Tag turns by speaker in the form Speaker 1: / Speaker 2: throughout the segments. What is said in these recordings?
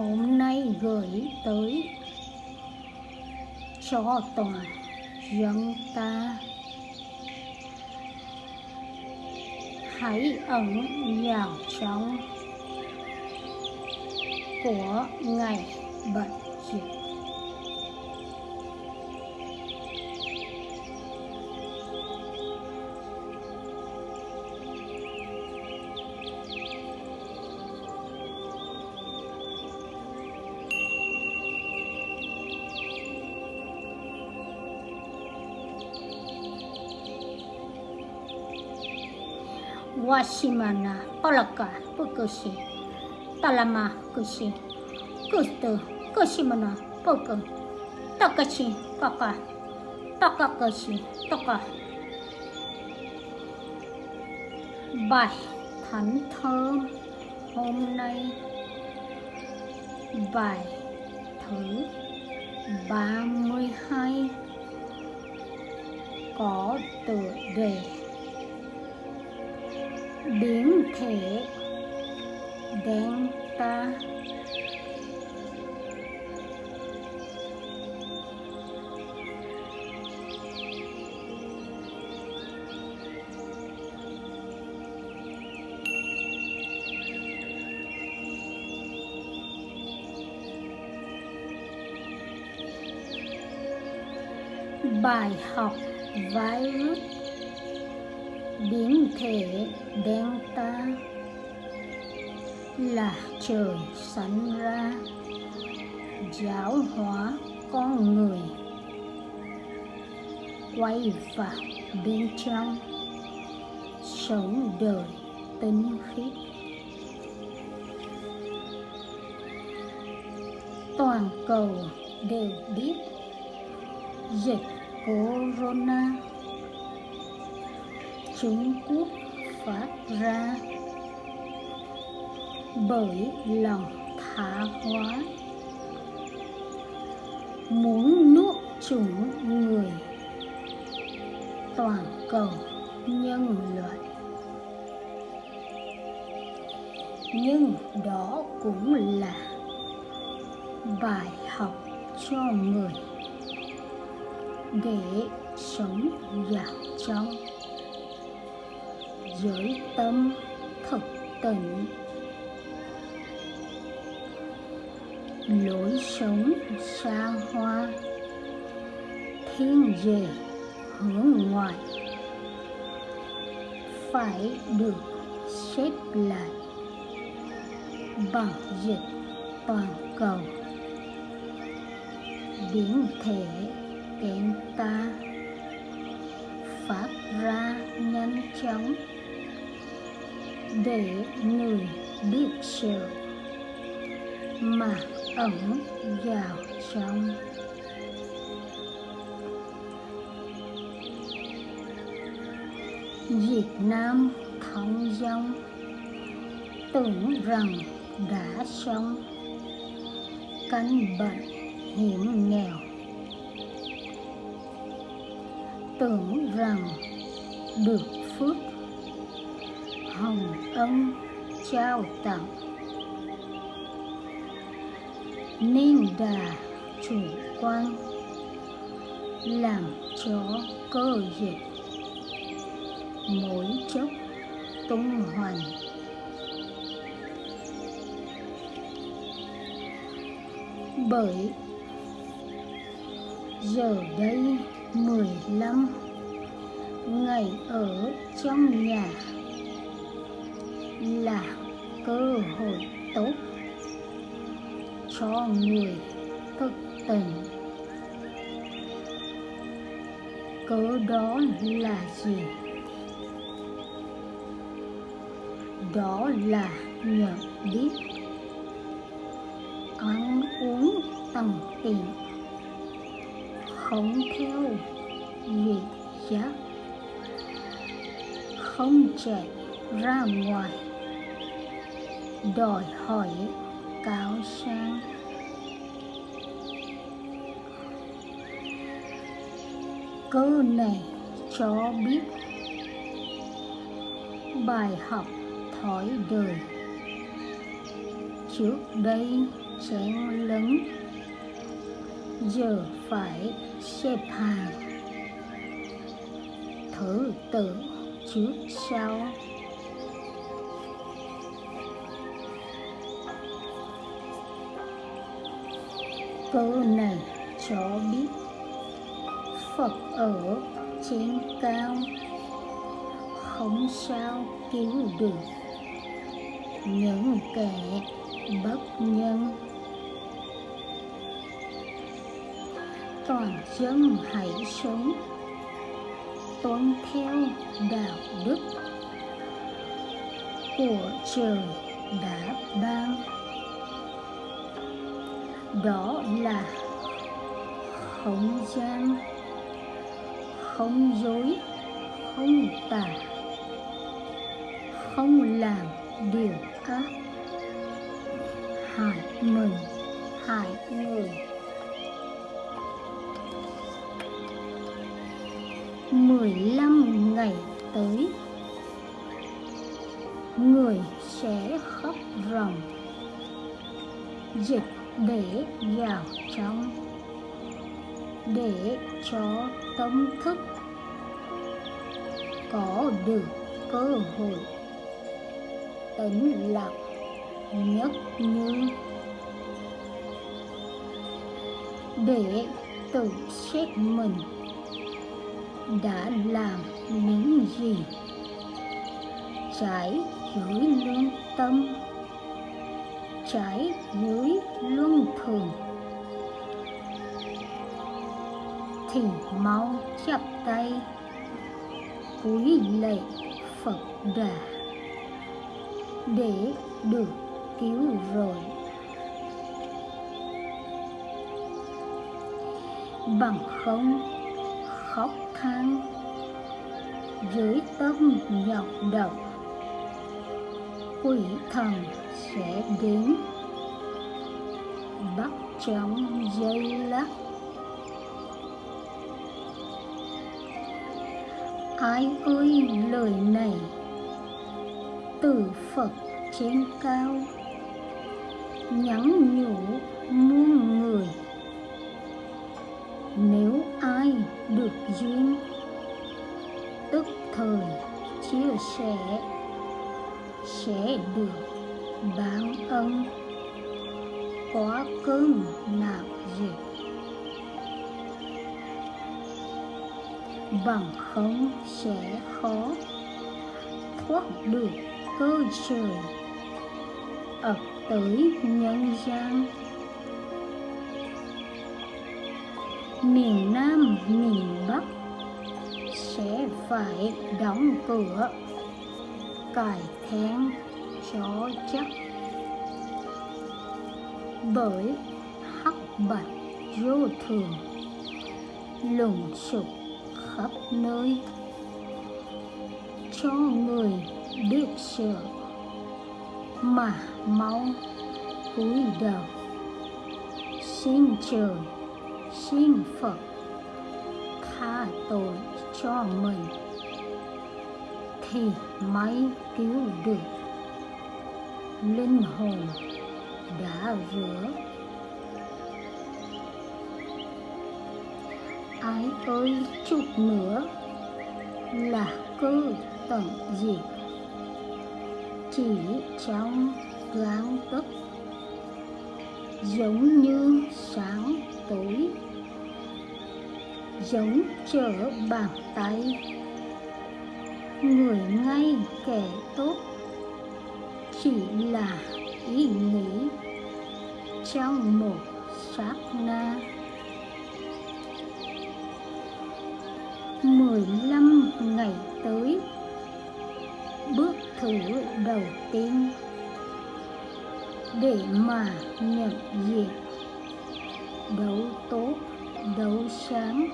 Speaker 1: hôm nay gửi tới cho toàn dân ta. Hãy ẩn vào trong của ngày bệnh dịch. Washimana, Palaka Pukushi Talama Kushi Kustu Kushimana Poku Takashi, Kaka Takakashi Taka Bài Thánh Thơm, hôm nay Bài thứ 32 có tựa đề biến thể delta. Bài học virus biến thể delta là trời sẵn ra, giáo hóa con người, quay vào bên trong, sống đời tinh khiết. Toàn cầu đều biết dịch corona Trung Quốc phát ra. Bởi lòng tha hóa, muốn nuốt chửng người, toàn cầu nhân loại. Nhưng đó cũng là bài học cho người để sống vào trong giới tâm thực tịnh. Lối sống xa hoa, thiên về hướng ngoại, phải được xếp lại bằng dịch toàn cầu. Biến thể kém ta, phát ra nhanh chóng để người biết sự mà ẩn vào trong. Việt Nam thông dong, tưởng rằng đã xong. Căn bệnh hiểm nghèo, tưởng rằng được hồng ân trao tặng. Nên đà chủ quan, làm cho cơ dịch mỗi chốc tung hoành. Bởi giờ đây mười lăm ngày ở trong nhà là cơ hội tốt cho người thức tỉnh. Cớ đó là gì? Đó là nhận biết. Ăn uống tầm tiện, không theo vị giác. Không chạy ra ngoài đòi hỏi cao sang câu này cho biết bài học thói đời. Trước đây chén lấn giờ phải xếp hàng. Thử tự trước sau. Câu này cho biết phật ở trên cao không sao cứu được. Những kẻ bất nhân, toàn dân hãy sống tuân theo đạo đức của trời đã ban đó là không gian, không dối, không tà, không làm điều ác. Hại mình, hại người. Mười lăm ngày tới, người sẽ khóc ròng. Dịch để vào trong, để cho tâm thức có được cơ hội tĩnh lặng nhất như, để tự xét mình đã làm những gì trái dưới lương tâm trái dưới luân thường. Thì mau chắp tay cúi lạy Phật Đà, để được cứu rồi. Bằng không khóc than, dưới tâm nhọc động quỷ thần sẽ đến. Bắt trong dây lắc ai ơi, lời này. Từ phật trên cao. Nhắn nhủ muôn người. Nếu ai được duyên, tức thời chia sẻ sẽ được báo ân. Quá cơn nạp dịch. Bằng không sẽ khó. Thoát được cơ trời. Ập tới nhân gian. Miền Nam, miền Bắc sẽ phải đóng cửa. Cải then cho chắc. Bởi hắc bạch vô thường lùng sục khắp nơi. Cho người biết sợ, mà mau cúi đầu. Xin trời, xin phật, tha tội cho mình thì mới cứu được. Linh hồn đã rửa. Ái ơi chút nữa là cơ tận diệt. Chỉ trong gang tức, giống như sáng tối giống trở bàn tay người ngay kẻ tốt chỉ là ý nghĩ trong một sát na. Mười lăm ngày tới, bước thử đầu tiên để mà nhận diện đấu tốt, đấu sáng,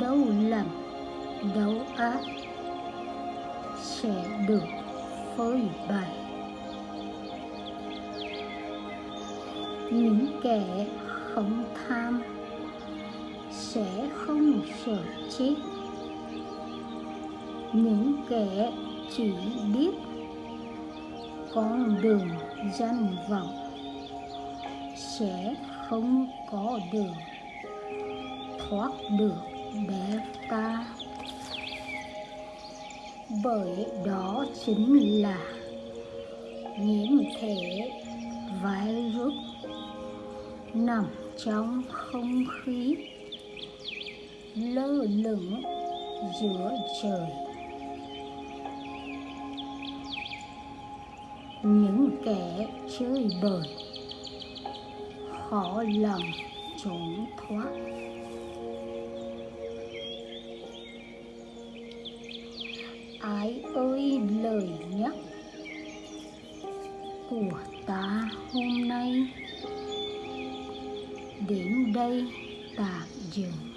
Speaker 1: đấu lầm đấu ác sẽ được phơi bày. Những kẻ không tham sẽ không sợ chết. Những kẻ chỉ biết con đường danh vọng sẽ không có đường thoát được bé ta bởi đó chính là nhiễm thể virus nằm trong không khí lơ lửng giữa trời. Những kẻ chơi bời khó lòng trốn thoát. Cái ơi lời nhắc của ta hôm nay. Đến đây tạm dừng.